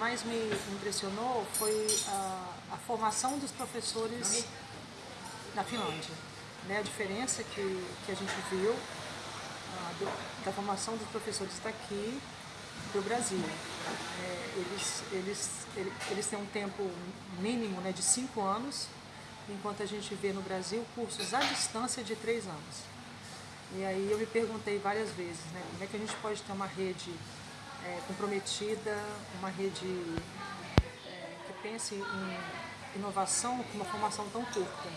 mais me impressionou foi a, a formação dos professores na Finlândia. Né? A diferença que, que a gente viu ah, do, da formação dos professores daqui do Brasil. É, eles, eles, eles têm um tempo mínimo né, de cinco anos, enquanto a gente vê no Brasil cursos à distância de três anos. E aí eu me perguntei várias vezes, né, como é que a gente pode ter uma rede é, comprometida, uma rede é, que pense em inovação com uma formação tão curta.